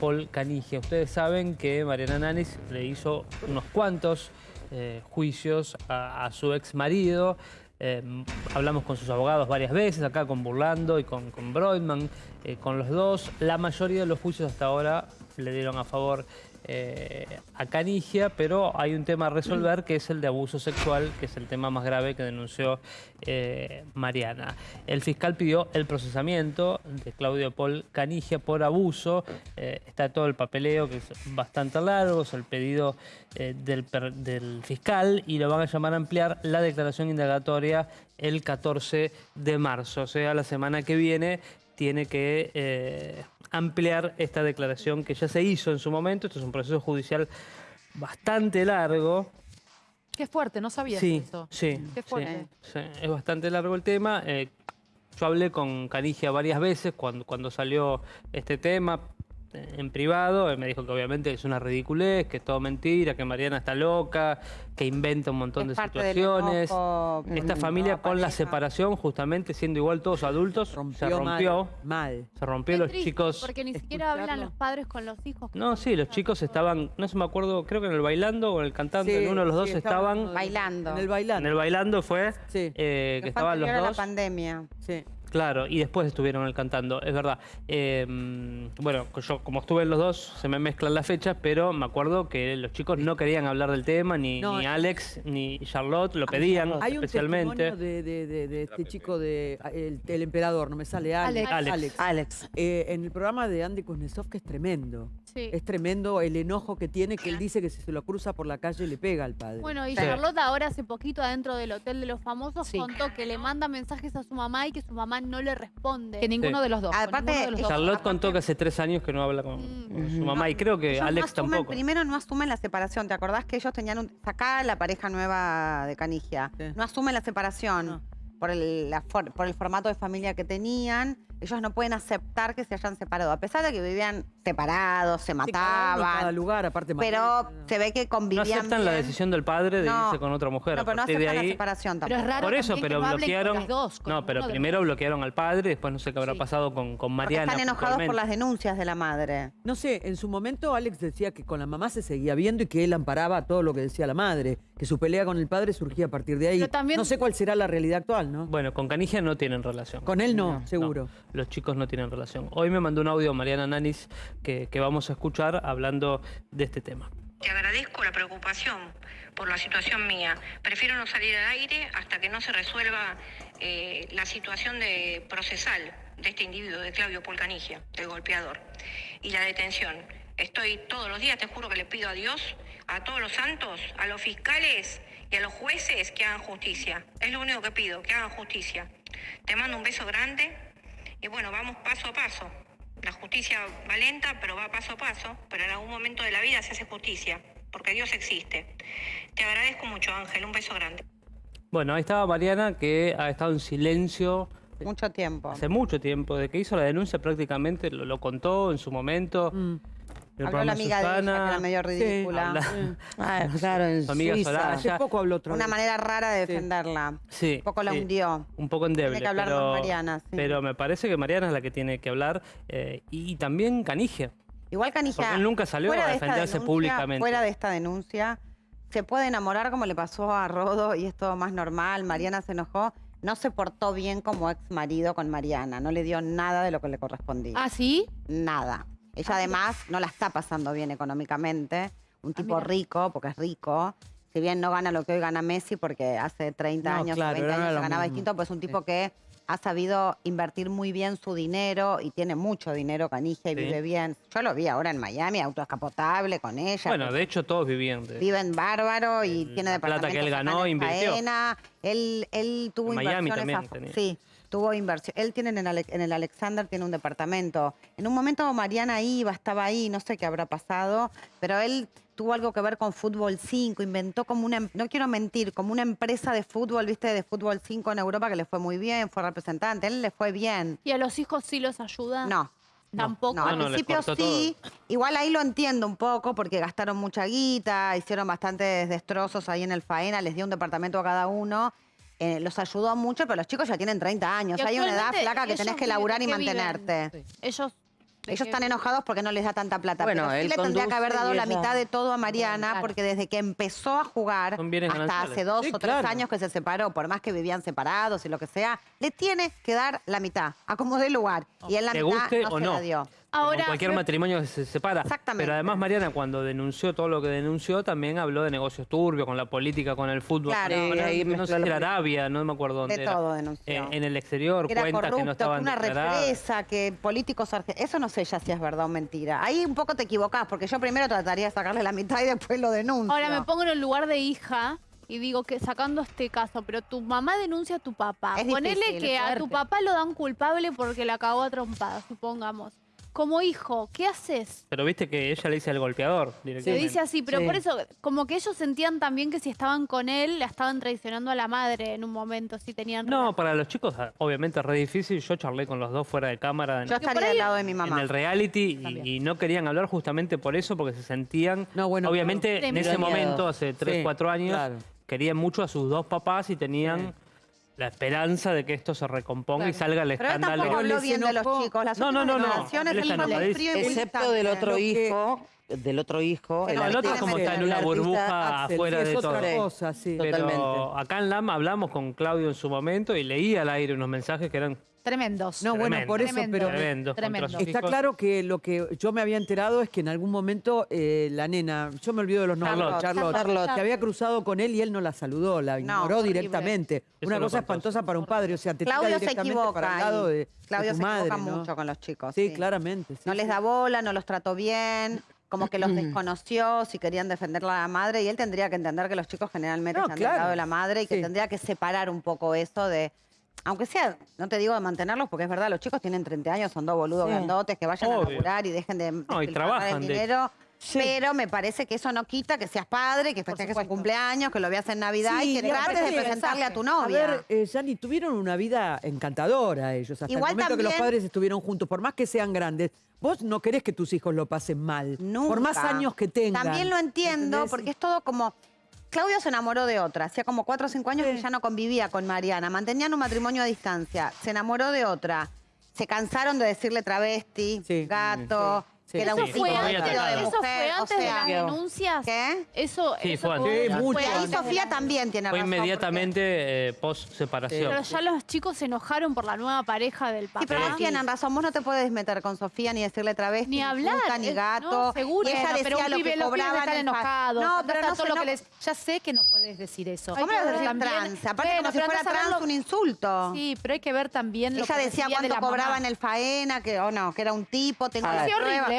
Paul Canigia. Ustedes saben que Mariana Nanis le hizo unos cuantos eh, juicios a, su ex marido. Eh, hablamos con sus abogados varias veces, acá con Burlando y con, con Broidman, eh, con los dos. La mayoría de los juicios hasta ahora le dieron a favor eh, a Canigia, pero hay un tema a resolver que es el de abuso sexual, que es el tema más grave que denunció eh, Mariana. El fiscal pidió el procesamiento de Claudio Paul Canigia por abuso. Eh, está todo el papeleo, que es bastante largo, es el pedido del, fiscal y lo van a llamar a ampliar la declaración indagatoria el 14 de marzo, o sea, la semana que viene tiene que ampliar esta declaración que ya se hizo en su momento. Esto es un proceso judicial bastante largo. Qué fuerte, no sabía sí, eso. Sí, Qué fuerte. sí, sí, es bastante largo el tema. Eh, yo hablé con Canigia varias veces cuando, cuando salió este tema en privado. Él me dijo que obviamente es una ridiculez, que es todo mentira, que Mariana está loca, que inventa un montón Es de situaciones. enojo, Esta familia con la separación, justamente siendo igual todos adultos, se rompió. mal. Se rompió Qué los triste, chicos. Porque ni siquiera escucharlo. hablan los padres con los hijos. No, sí, los chicos estaban, no se me acuerdo, creo que en el bailando o en el cantante, Sí, en uno de los dos sí, estaban Bailando. En el En bailando. el bailando fue Sí. eh, que estaban los a la dos. pandemia. Sí. Claro, y después estuvieron cantando, es verdad. Eh, bueno, yo como estuve en los dos, se me mezclan las fechas, pero me acuerdo que los chicos no querían hablar del tema, ni, No, ni eh, Alex ni Charlotte lo pedían Hay un especialmente. testimonio de, de- de- de este chico de el, el emperador, no me sale Alex. Alex. Alex. Eh, en el programa de Andy Kuznetsov que es tremendo. Sí. Es tremendo el enojo que tiene, que él dice que si se lo cruza por la calle le pega al padre. Bueno, y Sí. Charlotte ahora hace poquito adentro del Hotel de los Famosos Sí. contó que le manda mensajes a su mamá y que su mamá no le responde. Que ninguno Sí. de los dos. Aparte, de los dos. Charlotte contó que hace tres años que no habla con, Mm. con su mamá y creo que Ellos no Alex asumen- tampoco. Primero no asumen la separación. ¿Te acordás que ellos tenían un... Sacá la pareja nueva de Canigia. Sí. No asumen la separación No. por, el, la for- por el formato de familia que tenían. Ellos no pueden aceptar que se hayan separado. A pesar de que vivían separados, se Sí, cada mataban. lugar, aparte pero Mariana, se ve que No convivían aceptan la decisión del padre de No. irse con otra mujer. No, a pero no de aceptan la separación Pero tampoco. es raro Por eso, pero que no con bloquearon. las dos, con no, pero primero bloquearon al padre, después no sé qué habrá Sí. pasado con, con Porque Mariana. están enojados por las denuncias de la madre. No sé, en su momento Alex decía que con la mamá se seguía viendo y que él amparaba todo lo que decía la madre, que su pelea con el padre surgía a partir de ahí. Pero también- No sé cuál será la realidad actual, ¿no? Bueno, con Canigia no tienen relación. Con él no, No, seguro. Los chicos no tienen relación. Hoy me mandó un audio Mariana Nanis que, que vamos a escuchar hablando de este tema. Te agradezco la preocupación por la situación mía. Prefiero no salir al aire hasta que no se resuelva eh, la situación de procesal de este individuo, de Claudio Polcanigia, el golpeador, y la detención. Estoy todos los días, te juro que le pido a Dios, a todos los santos, a los fiscales y a los jueces que hagan justicia. Es lo único que pido, que hagan justicia. Te mando un beso grande y bueno, vamos paso a paso. La justicia va lenta, pero va paso a paso, pero en algún momento de la vida se hace justicia, porque Dios existe. Te agradezco mucho, Ángel, un beso grande. Bueno, ahí estaba Mariana que ha estado en silencio Mucho tiempo. hace mucho tiempo. De que hizo la denuncia prácticamente lo, lo contó en su momento. Mm. El Habló la amiga de ella, que era medio ridícula. habla- Ah, claro, en amiga Suiza. Soraya. Hace poco habló otra Una manera rara de defenderla. Sí, Un poco la sí, hundió. Un poco endeble. Tiene que hablar pero, más Mariana, sí. Pero me parece que Mariana es la que tiene que hablar. eh, y, también Canigia. Igual Canigia. Porque él nunca salió a de esta defenderse denuncia- públicamente. Fuera de esta denuncia, se puede enamorar como le pasó a Rodo y es todo más normal. Mariana se enojó. No se portó bien como ex marido con Mariana. No le dio nada de lo que le correspondía. ¿Ah, sí? Nada. Ella además no la está pasando bien económicamente. Un tipo mira. rico, porque es rico. Si bien no gana lo que hoy gana Messi, porque hace 30 No, años claro, o 20 no era años lo ganaba mismo. distinto, pues es un tipo Sí. que ha sabido invertir muy bien su dinero y tiene mucho dinero, Canigia, y Sí. vive bien. Yo lo vi ahora en Miami, auto escapotable con ella. Bueno, de hecho todos vivían de... Viven bárbaro y tiene la plata que él ganó, acá en invirtió. Faena. Él, él tuvo En Miami inversiones también a- tenía. Sí, tuvo inversión. Él tiene en el, Ale- en el Alexander tiene un departamento. En un momento Mariana iba, estaba ahí, no sé qué habrá pasado, pero él tuvo algo que ver con Fútbol 5, inventó como una, em- no quiero mentir, como una empresa de fútbol, viste, de Fútbol 5 en Europa que le fue muy bien, fue representante, él le fue bien. ¿Y a los hijos sí los ayuda? No, Tampoco. no, No, al principio sí. Igual ahí lo entiendo un poco porque gastaron mucha guita, hicieron bastantes destrozos ahí en el Faena, les dio un departamento a cada uno. Eh, los ayudó mucho, pero los chicos ya tienen 30 años. Hay una edad flaca que tenés que laburar y mantenerte. Ellos Ellos están enojados porque no les da tanta plata. Bueno, pero sí él le tendría que haber dado la mitad de todo a Mariana, Claro. porque desde que empezó a jugar hasta gananciales. hace dos Sí, o tres claro. años que se separó, por más que vivían separados y lo que sea, le tiene que dar la mitad, a como dé lugar. Y él la Te mitad guste no o se no. la dio. Como cualquier matrimonio que se separa. Exactamente. Pero además Mariana cuando denunció todo lo que denunció también habló de negocios turbios, con la política, con el fútbol. Claro. con- ahí no sé si era. Arabia, no me acuerdo dónde De era. todo denunció. Eh, en el exterior, Que era cuentas corrupto, que no estaban una declaradas. represa, que políticos argentinos... Eso no sé ya si es verdad o mentira. Ahí un poco te equivocás, porque yo primero trataría de sacarle la mitad y después lo denuncio. Ahora me pongo en el lugar de hija y digo que sacando este caso, pero tu mamá denuncia a tu papá. Es Ponele difícil, que a tu papá lo dan culpable porque la cagó a trompadas, supongamos. Como hijo, ¿qué haces? Pero viste que ella le dice al golpeador Se directamente. dice así, pero Sí. por eso, como que ellos sentían también que si estaban con él, la estaban traicionando a la madre en un momento, si tenían... No, para los chicos obviamente es re difícil. Yo charlé con los dos fuera de cámara en, Yo estaría ahí- al lado de mi en mamá. el reality y, y no querían hablar justamente por eso, porque se sentían... No, bueno, obviamente en ese Miedo. momento, hace 3, Sí, 4 años, claro. querían mucho a sus dos papás y tenían la esperanza de que esto se recomponga y Claro. salga el Pero escándalo. les bien de los chicos. Las No, no, no, no. enojadísimo. frío y Excepto del otro Lo que- hijo, del otro hijo. Pero el otro tiene como está en una burbuja Axel, afuera sí, de es todo. otra Sí. cosa, sí. Total. Pero Totalmente. acá en LAM hablamos con Claudio en su momento y leía al aire unos mensajes que eran Tremendos. No, bueno, tremendos, por eso, Tremendo. pero Tremendo. está claro que lo que yo me había enterado es que en algún momento eh, la nena, yo me olvido de los nombres, Charlotte. Charlotte, Charlotte. que había cruzado con él y él no la saludó, la ignoró horrible. directamente. Eso Una cosa espantosa para un padre, o sea, te tira Claudio se directamente equivoca. para el lado de, de Claudio tu se madre, equivoca ¿no? mucho con los chicos. Sí, claramente. sí, No les da bola, no los trató bien, como que los desconoció, si querían defenderla a la madre, y él tendría que entender que los chicos generalmente No, están claro. del lado de la madre y que Sí. tendría que separar un poco eso de... Aunque sea, no te digo de mantenerlos, porque es verdad, los chicos tienen 30 años, son dos boludos Sí. grandotes, que vayan a laburar y dejen de No, y trabajan, el de dinero. Sí. Pero me parece que eso no quita que seas padre, que festejes supuesto. cumpleaños, que lo veas en Navidad Sí, y que trates de presentarle a tu A novia. ver, eh, tuvieron una vida encantadora ellos, hasta Igual el momento que los también- padres estuvieron juntos, por más que sean grandes. Vos no querés que tus hijos lo pasen mal, Nunca. por más años que tengan. También lo entiendo, ¿entendés? porque es todo como... Claudio se enamoró de otra, hacía como cuatro o cinco años que ya no convivía con Mariana, mantenían un matrimonio a distancia, se enamoró de otra, se cansaron de decirle travesti, Sí. gato, Sí. Que ¿Eso fue, antes, de eso fue o antes de las denuncias? ¿Qué? Eso, Sí, eso fue antes. Sí, fue mucho Ahí Sofía también tiene Fue razón. porque- inmediatamente eh, post separación. Pero ya los chicos se enojaron por la nueva pareja del papá. Sí, pero no tienen razón. Vos no te puedes meter con Sofía ni decirle travesti, Ni hablar. puta, ni gato. No, seguro. Y ella decía pero un lo que cobraban están enojados. No, pero a no todo se lo que eno- les- Ya sé que no puedes decir eso. ¿Cómo vas a decir trans? Aparte como si fuera trans un insulto. Sí, pero hay que ver también lo Ella que decía recibía de cuánto la mamá. cobraba en el faena, que o no, que era un tipo, tengo la Sí,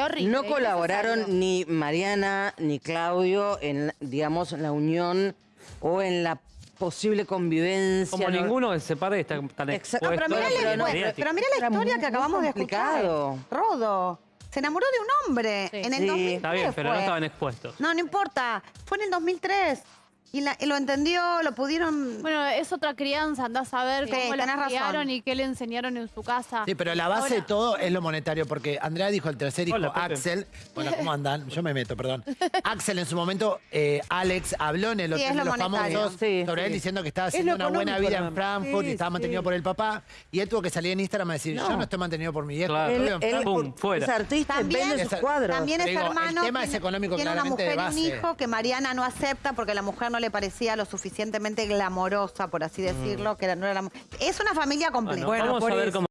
horrible. No colaboraron ni Mariana ni Claudio en, digamos, en la unión o en la posible convivencia. Como ¿no? ninguno se separe está tan Exacto, expuesto. pero mirá, la, no, pero, pero mirá la era historia muy- que acabamos de escuchar. Rodo. Se enamoró de un hombre Sí. en el Sí. 2003 Está bien, pero no estaban expuestos. No, no importa. Fue en el 2003. Y, la- y lo entendió, lo pudieron... Bueno, es otra crianza, andás a ver Sí, cómo la razón. criaron y qué le enseñaron en su casa. Sí, pero la base de todo es lo monetario, porque Andrea dijo el tercer hijo, Hola. Axel. Bueno, ¿cómo andan? Yo me meto, perdón. Axel en su momento, eh, Alex habló en el Sí, Hotel de lo los monetario. Famosos Sí, sobre él sí. diciendo que estaba Es haciendo una buena vida en. Frankfurt Sí, y estaba sí. mantenido por el papá. Y él tuvo que salir en Instagram a decir, yo no estoy mantenido por mi viejo. Claro. Él, él Frankfurt". Pum, fuera. es artista, También- vende sus cuadros. También el hermano tema es tiene, económico tiene una mujer y un hijo que Mariana no acepta porque la mujer no le parecía lo suficientemente glamorosa, por así decirlo, que era- no era la Es una familia completa. Bueno, vamos por a ver eso. cómo